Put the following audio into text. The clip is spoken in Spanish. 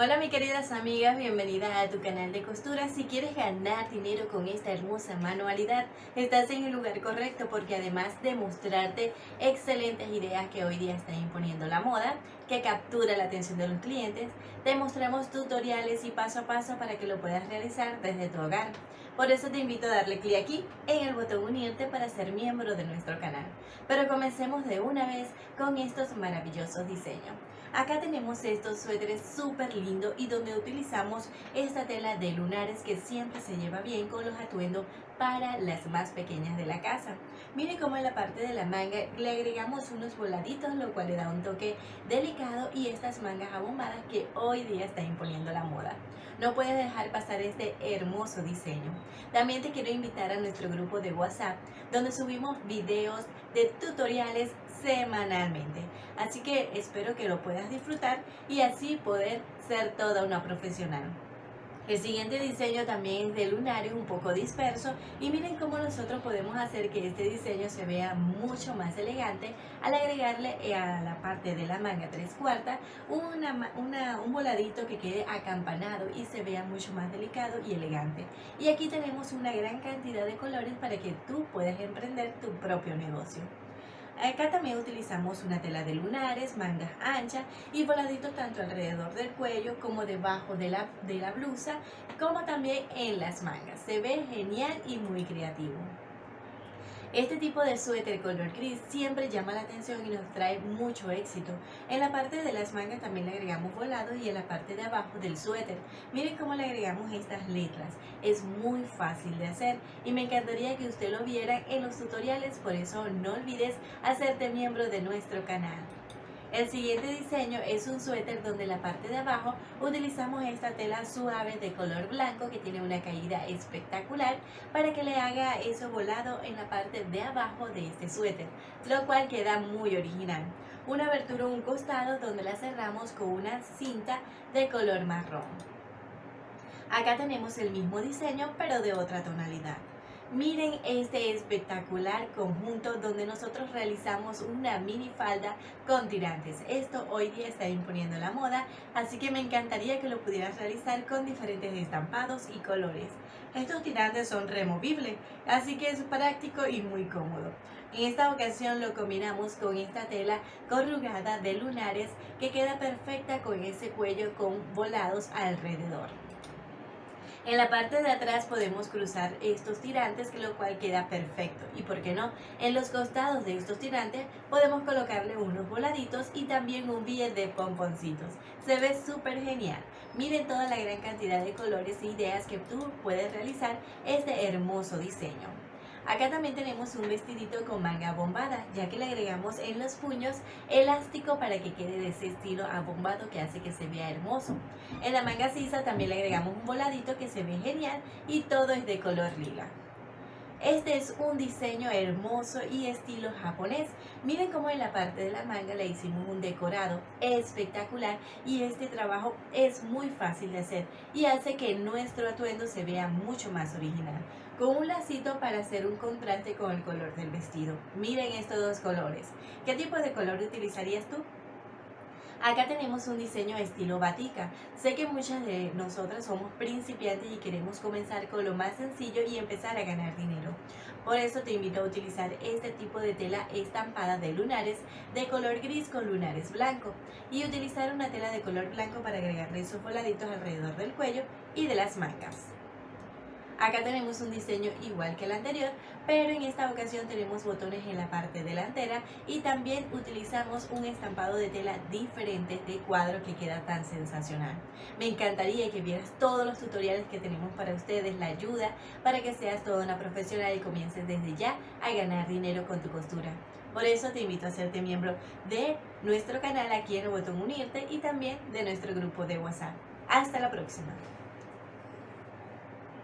Hola mis queridas amigas, bienvenidas a tu canal de costura. Si quieres ganar dinero con esta hermosa manualidad, estás en el lugar correcto porque además de mostrarte excelentes ideas que hoy día está imponiendo la moda, que captura la atención de los clientes, te mostramos tutoriales y paso a paso para que lo puedas realizar desde tu hogar. Por eso te invito a darle clic aquí en el botón unirte para ser miembro de nuestro canal. Pero comencemos de una vez con estos maravillosos diseños. Acá tenemos estos suéteres súper lindos y donde utilizamos esta tela de lunares que siempre se lleva bien con los atuendos para las más pequeñas de la casa. Mire cómo en la parte de la manga le agregamos unos voladitos, lo cual le da un toque delicado y estas mangas abombadas que hoy día está imponiendo la moda. No puedes dejar pasar este hermoso diseño. También te quiero invitar a nuestro grupo de WhatsApp, donde subimos videos de tutoriales semanalmente. Así que espero que lo puedas disfrutar y así poder ser toda una profesional. El siguiente diseño también es de lunares un poco disperso y miren cómo nosotros podemos hacer que este diseño se vea mucho más elegante al agregarle eh, a la parte de la manga tres cuartas un voladito que quede acampanado y se vea mucho más delicado y elegante. Y aquí tenemos una gran cantidad de colores para que tú puedas emprender tu propio negocio. Acá también utilizamos una tela de lunares, mangas anchas y voladitos tanto alrededor del cuello como debajo de la, de la blusa, como también en las mangas. Se ve genial y muy creativo. Este tipo de suéter color gris siempre llama la atención y nos trae mucho éxito. En la parte de las mangas también le agregamos volado y en la parte de abajo del suéter. Miren cómo le agregamos estas letras. Es muy fácil de hacer y me encantaría que usted lo viera en los tutoriales, por eso no olvides hacerte miembro de nuestro canal. El siguiente diseño es un suéter donde la parte de abajo utilizamos esta tela suave de color blanco que tiene una caída espectacular para que le haga eso volado en la parte de abajo de este suéter, lo cual queda muy original. Una abertura en un costado donde la cerramos con una cinta de color marrón. Acá tenemos el mismo diseño pero de otra tonalidad. Miren este espectacular conjunto donde nosotros realizamos una mini falda con tirantes. Esto hoy día está imponiendo la moda, así que me encantaría que lo pudieras realizar con diferentes estampados y colores. Estos tirantes son removibles, así que es práctico y muy cómodo. En esta ocasión lo combinamos con esta tela corrugada de lunares que queda perfecta con ese cuello con volados alrededor. En la parte de atrás podemos cruzar estos tirantes, lo cual queda perfecto. Y por qué no, en los costados de estos tirantes podemos colocarle unos voladitos y también un billete de pomponcitos. Se ve súper genial. Miren toda la gran cantidad de colores e ideas que tú puedes realizar este hermoso diseño. Acá también tenemos un vestidito con manga bombada, ya que le agregamos en los puños elástico para que quede de ese estilo abombado que hace que se vea hermoso. En la manga sisa también le agregamos un voladito que se ve genial y todo es de color lila. Este es un diseño hermoso y estilo japonés. Miren cómo en la parte de la manga le hicimos un decorado espectacular y este trabajo es muy fácil de hacer y hace que nuestro atuendo se vea mucho más original. Con un lacito para hacer un contraste con el color del vestido. Miren estos dos colores. ¿Qué tipo de color utilizarías tú? Acá tenemos un diseño estilo batica. Sé que muchas de nosotras somos principiantes y queremos comenzar con lo más sencillo y empezar a ganar dinero. Por eso te invito a utilizar este tipo de tela estampada de lunares de color gris con lunares blanco y utilizar una tela de color blanco para agregarle esos voladitos alrededor del cuello y de las mangas. Acá tenemos un diseño igual que el anterior, pero en esta ocasión tenemos botones en la parte delantera y también utilizamos un estampado de tela diferente de cuadro que queda tan sensacional. Me encantaría que vieras todos los tutoriales que tenemos para ustedes, la ayuda para que seas toda una profesional y comiences desde ya a ganar dinero con tu costura. Por eso te invito a hacerte miembro de nuestro canal aquí en el botón unirte y también de nuestro grupo de WhatsApp. Hasta la próxima.